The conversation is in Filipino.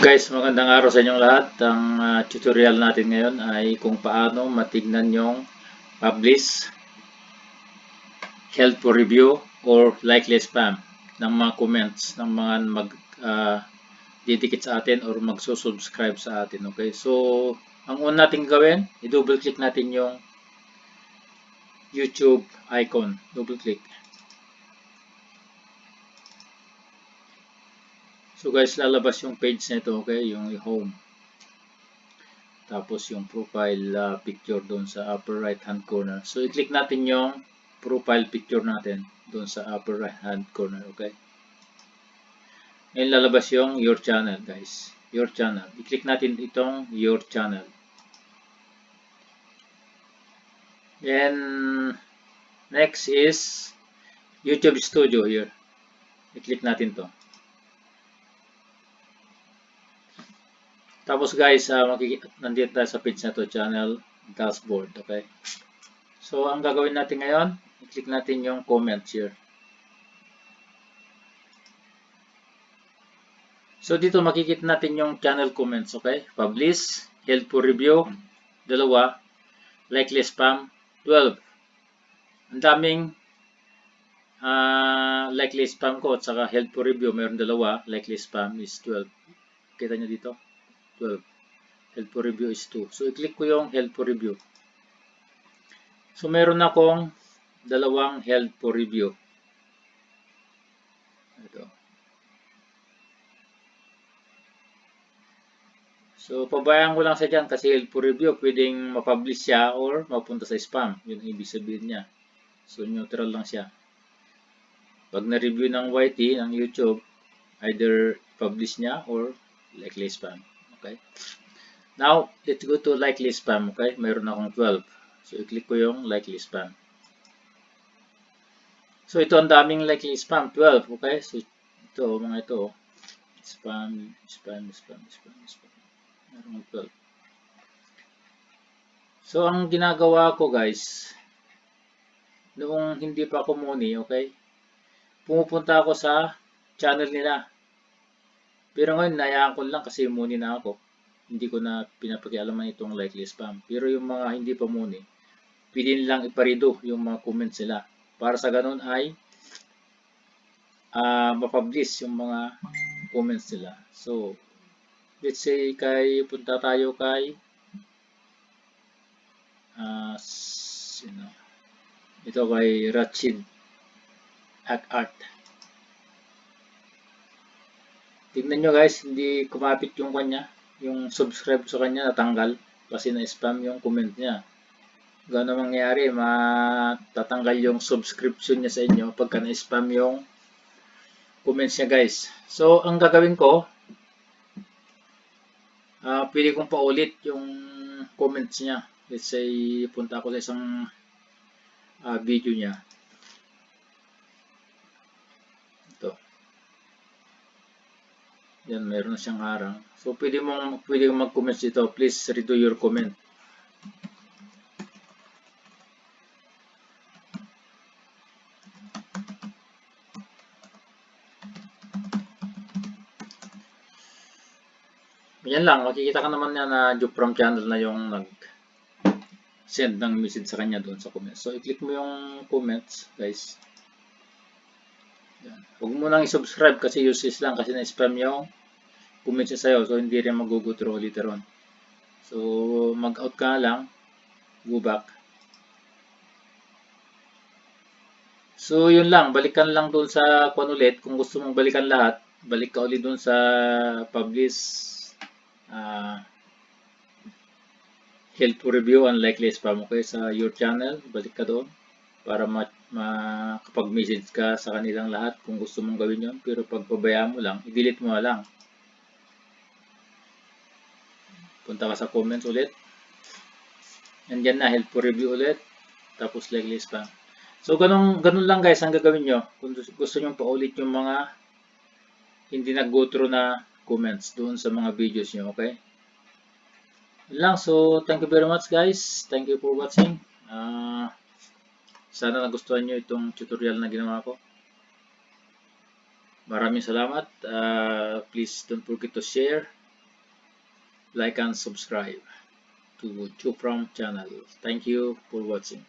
Guys, magandang araw sa inyong lahat. Ang ah, tutorial natin ngayon ay kung paano matignan yung publish, helpful review, or likely spam ng mga comments ng mga mag didikit sa atin or magsusubscribe sa atin. Okay, so ang una natin gawin, i-double click natin yung YouTube icon. Double click. So guys, lalabas yung page nito, okay? Yung home. Tapos yung profile uh, picture doon sa upper right hand corner. So i-click natin yung profile picture natin doon sa upper right hand corner, okay? Ngayon lalabas yung your channel, guys. Your channel. I-click natin itong your channel. Then next is YouTube Studio here. I-click natin to. Tapos guys, uh, nandito tayo sa page na to, channel dashboard, okay? So, ang gagawin natin ngayon, i-click natin yung comments here. So, dito makikita natin yung channel comments, okay? Publish, helpful review, dalawa, likely spam, 12. Ang daming uh, likely spam ko at saka helpful review, mayroon dalawa, likely spam is 12. Kita nyo dito? 12. Helpful review is 2. So, i-click ko yung helpful review. So, meron akong dalawang helpful review. Ito. So, pabayaan ko lang sa dyan kasi helpful review, pwedeng mapublish siya or mapunta sa spam. Yun ang ibig sabihin niya. So, neutral lang siya. Pag na-review ng YT, ng YouTube, either publish niya or likely spam. Okay. Now, let's go to likely spam. Okay. Mayroon akong 12. So, i-click ko yung likely spam. So, ito ang daming likely spam. 12. Okay. So, ito, mga ito. Spam, spam, spam, spam, spam. Mayroon akong 12. So, ang ginagawa ko guys, noong hindi pa ako muni, okay, pumupunta ako sa channel nila. Pero ngayon, nayaan ko lang kasi muni na ako. Hindi ko na pinapakialaman itong likely spam. Pero yung mga hindi pa muni, pwede nilang iparido yung mga comments nila. Para sa ganun ay uh, mapublish yung mga comments nila. So, let's say kay punta tayo kay uh, sino, ito kay Rachid at Art. Tignan nyo guys, hindi kumapit yung kanya. Yung subscribe sa kanya natanggal kasi na-spam yung comment niya. Gano'n mangyayari, matatanggal yung subscription niya sa inyo pagka na-spam yung comments niya guys. So, ang gagawin ko, uh, pwede kong paulit yung comments niya. Let's say, punta ako sa isang uh, video niya. Yan, meron siyang harang. So, pwede mong, pwede mong mag-comment dito. Please redo your comment. Yan lang, makikita ka naman na na from channel na yung nag send ng message sa kanya doon sa comments. So, i-click mo yung comments, guys. Huwag mo nang i-subscribe kasi useless lang kasi na-spam yung comments niya sa'yo. So, hindi rin mag-go through later on. So, mag-out ka lang. Go back. So, yun lang. Balikan lang doon sa kung ulit. Kung gusto mong balikan lahat, balik ka ulit doon sa publish uh, helpful review and likely spam okay sa your channel balik ka doon para makapag-message ka sa kanilang lahat kung gusto mong gawin yon pero pag pabayaan mo lang i-delete mo lang punta ka sa comments ulit nandyan na helpful review ulit tapos likely spam so ganun, ganun lang guys ang gagawin nyo kung gusto nyo paulit yung mga hindi nag-go through na comments doon sa mga videos nyo, okay? lang. So, thank you very much guys. Thank you for watching. Uh, sana nagustuhan nyo itong tutorial na ginawa ko. Maraming salamat. Uh, please don't forget to share like and subscribe to Chupram channel. Thank you for watching.